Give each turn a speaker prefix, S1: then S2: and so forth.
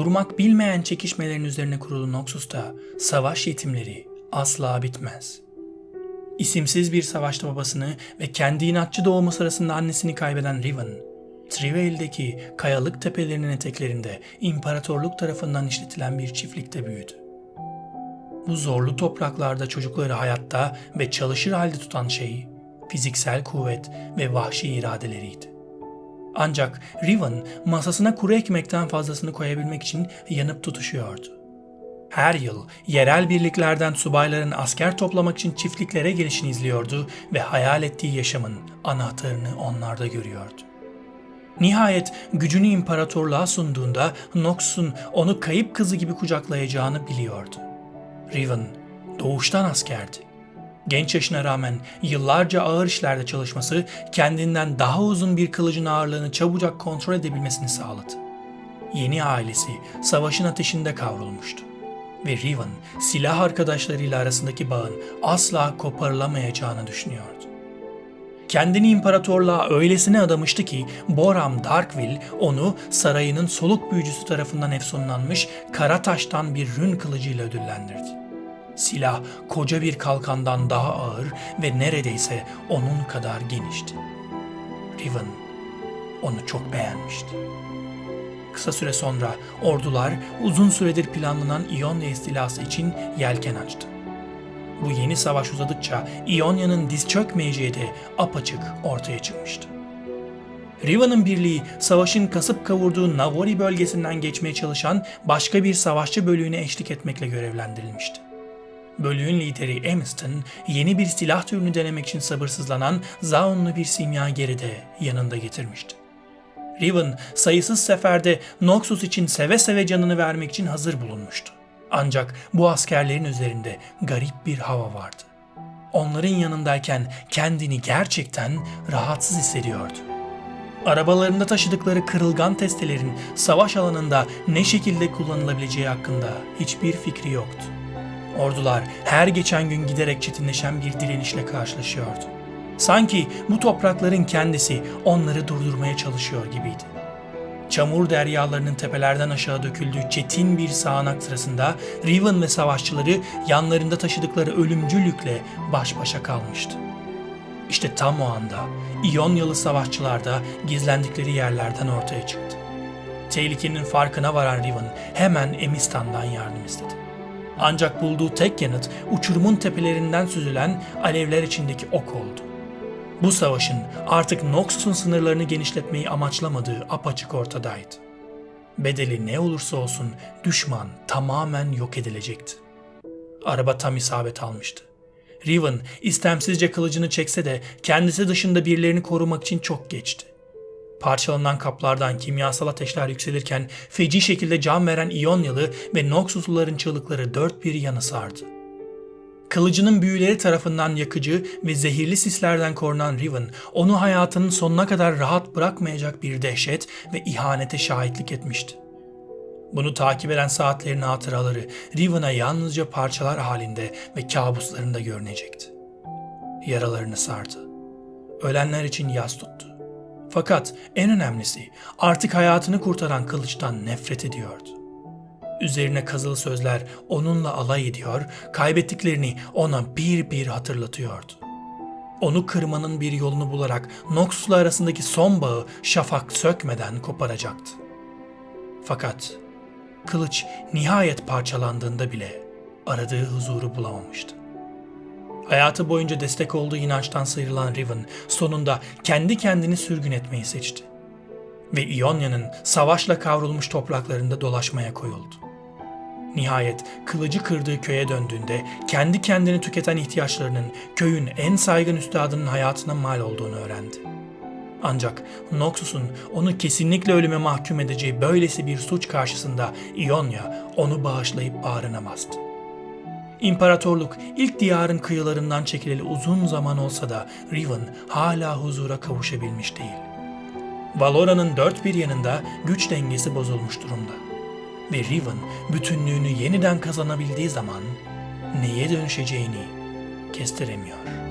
S1: Durmak bilmeyen çekişmelerin üzerine kurulu Noxus'ta savaş yetimleri asla bitmez. İsimsiz bir savaşta babasını ve kendi inatçı doğumu sırasında annesini kaybeden Riven, Trivale'deki kayalık tepelerinin eteklerinde imparatorluk tarafından işletilen bir çiftlikte büyüdü. Bu zorlu topraklarda çocukları hayatta ve çalışır halde tutan şey fiziksel kuvvet ve vahşi iradeleriydi. Ancak Riven masasına kuru ekmekten fazlasını koyabilmek için yanıp tutuşuyordu. Her yıl yerel birliklerden subayların asker toplamak için çiftliklere gelişini izliyordu ve hayal ettiği yaşamın anahtarını onlarda görüyordu. Nihayet gücünü imparatorluğa sunduğunda Nox'un onu kayıp kızı gibi kucaklayacağını biliyordu. Riven doğuştan askerdi. Genç yaşına rağmen yıllarca ağır işlerde çalışması kendinden daha uzun bir kılıcın ağırlığını çabucak kontrol edebilmesini sağladı. Yeni ailesi savaşın ateşinde kavrulmuştu ve Riven silah arkadaşlarıyla arasındaki bağın asla koparılamayacağını düşünüyordu. Kendini imparatorluğa öylesine adamıştı ki Boram Darkwill onu sarayının soluk büyücüsü tarafından efsunlanmış kara taştan bir rün kılıcıyla ödüllendirdi. Silah koca bir kalkandan daha ağır ve neredeyse onun kadar genişti. Riven onu çok beğenmişti. Kısa süre sonra ordular uzun süredir planlanan İonya istilası için yelken açtı. Bu yeni savaş uzadıkça İonya'nın diz çökmeyeceği de apaçık ortaya çıkmıştı. Riva'nın birliği savaşın kasıp kavurduğu Navori bölgesinden geçmeye çalışan başka bir savaşçı bölüğüne eşlik etmekle görevlendirilmişti. Bölüğün lideri Amiston yeni bir silah türünü denemek için sabırsızlanan Zaunlu bir simyageri de yanında getirmişti. Riven sayısız seferde Noxus için seve seve canını vermek için hazır bulunmuştu. Ancak bu askerlerin üzerinde garip bir hava vardı. Onların yanındayken kendini gerçekten rahatsız hissediyordu. Arabalarında taşıdıkları kırılgan testelerin savaş alanında ne şekilde kullanılabileceği hakkında hiçbir fikri yoktu. Ordular her geçen gün giderek çetinleşen bir direnişle karşılaşıyordu. Sanki bu toprakların kendisi onları durdurmaya çalışıyor gibiydi. Çamur deryalarının tepelerden aşağı döküldüğü çetin bir sağanak sırasında Riven ve savaşçıları yanlarında taşıdıkları ölümcül baş başa kalmıştı. İşte tam o anda İonyalı savaşçılar da gizlendikleri yerlerden ortaya çıktı. Tehlikenin farkına varan Riven hemen Emistan'dan yardım istedi. Ancak bulduğu tek yanıt uçurumun tepelerinden süzülen alevler içindeki ok oldu. Bu savaşın artık Noxus'un sınırlarını genişletmeyi amaçlamadığı apaçık ortadaydı. Bedeli ne olursa olsun düşman tamamen yok edilecekti. Araba tam isabet almıştı. Riven istemsizce kılıcını çekse de kendisi dışında birilerini korumak için çok geçti. Parçalanan kaplardan kimyasal ateşler yükselirken feci şekilde can veren İonyalı ve Noxusluların çığlıkları dört bir yanı sardı. Kılıcının büyüleri tarafından yakıcı ve zehirli sislerden korunan Riven, onu hayatının sonuna kadar rahat bırakmayacak bir dehşet ve ihanete şahitlik etmişti. Bunu takip eden saatlerin hatıraları Riven'a yalnızca parçalar halinde ve kabuslarında görünecekti. Yaralarını sardı. Ölenler için yas tuttu. Fakat en önemlisi artık hayatını kurtaran kılıçtan nefret ediyordu. Üzerine kazılı sözler onunla alay ediyor, kaybettiklerini ona bir bir hatırlatıyordu. Onu kırmanın bir yolunu bularak Noxus'la arasındaki son bağı şafak sökmeden koparacaktı. Fakat kılıç nihayet parçalandığında bile aradığı huzuru bulamamıştı. Hayatı boyunca destek olduğu inançtan sıyrılan Riven sonunda kendi kendini sürgün etmeyi seçti. Ve İonya'nın savaşla kavrulmuş topraklarında dolaşmaya koyuldu. Nihayet kılıcı kırdığı köye döndüğünde kendi kendini tüketen ihtiyaçlarının köyün en saygın üstadının hayatına mal olduğunu öğrendi. Ancak Noxus'un onu kesinlikle ölüme mahkum edeceği böylesi bir suç karşısında Ionia onu bağışlayıp bağrına bastı. İmparatorluk ilk diyarın kıyılarından çekileli uzun zaman olsa da Riven hala huzura kavuşabilmiş değil. Valora'nın dört bir yanında güç dengesi bozulmuş durumda. Ve Riven bütünlüğünü yeniden kazanabildiği zaman neye dönüşeceğini kestiremiyor.